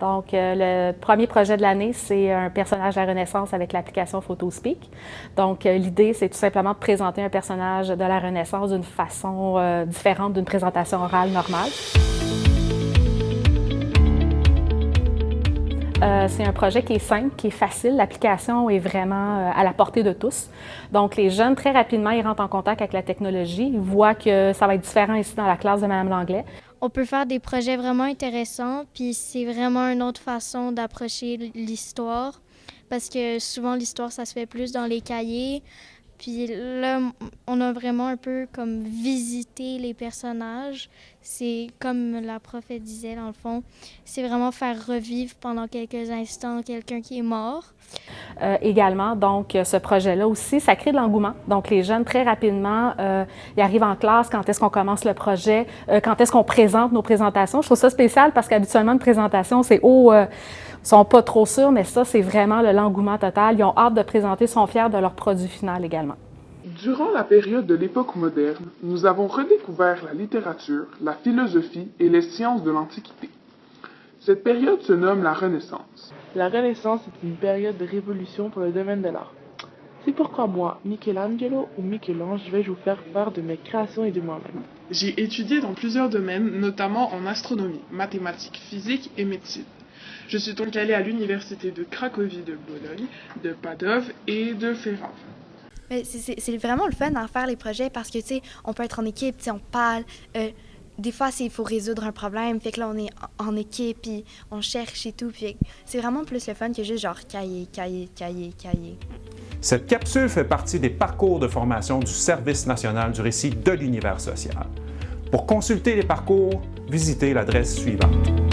Donc, euh, le premier projet de l'année, c'est un personnage de la Renaissance avec l'application PhotoSpeak. Donc, euh, l'idée, c'est tout simplement de présenter un personnage de la Renaissance d'une façon euh, différente d'une présentation orale normale. c'est un projet qui est simple, qui est facile. L'application est vraiment à la portée de tous. Donc, les jeunes, très rapidement, ils rentrent en contact avec la technologie. Ils voient que ça va être différent ici dans la classe de Mme Langlais on peut faire des projets vraiment intéressants, puis c'est vraiment une autre façon d'approcher l'histoire, parce que souvent l'histoire, ça se fait plus dans les cahiers, puis là, on a vraiment un peu comme visité les personnages. C'est comme la prof disait dans le fond, c'est vraiment faire revivre pendant quelques instants quelqu'un qui est mort. Euh, également, donc ce projet-là aussi, ça crée de l'engouement. Donc les jeunes, très rapidement, euh, ils arrivent en classe, quand est-ce qu'on commence le projet, euh, quand est-ce qu'on présente nos présentations. Je trouve ça spécial parce qu'habituellement, une présentation, c'est « oh, sont pas trop sûrs, mais ça, c'est vraiment l'engouement total. Ils ont hâte de présenter, sont fiers de leur produit final également. Durant la période de l'époque moderne, nous avons redécouvert la littérature, la philosophie et les sciences de l'Antiquité. Cette période se nomme la Renaissance. La Renaissance est une période de révolution pour le domaine de l'art. C'est pourquoi moi, Michelangelo ou Michel-Ange, vais vous faire part de mes créations et de moi-même. J'ai étudié dans plusieurs domaines, notamment en astronomie, mathématiques, physique et médecine. Je suis donc allé à l'université de Cracovie de Bologne, de Padov et de Ferrare. C'est vraiment le fun d'en faire les projets parce que, tu sais, on peut être en équipe, on parle. Euh, des fois, il faut résoudre un problème, fait que là, on est en équipe, puis on cherche et tout. Puis c'est vraiment plus le fun que juste genre cahier, cahier, cahier, cahier. Cette capsule fait partie des parcours de formation du Service national du récit de l'univers social. Pour consulter les parcours, visitez l'adresse suivante.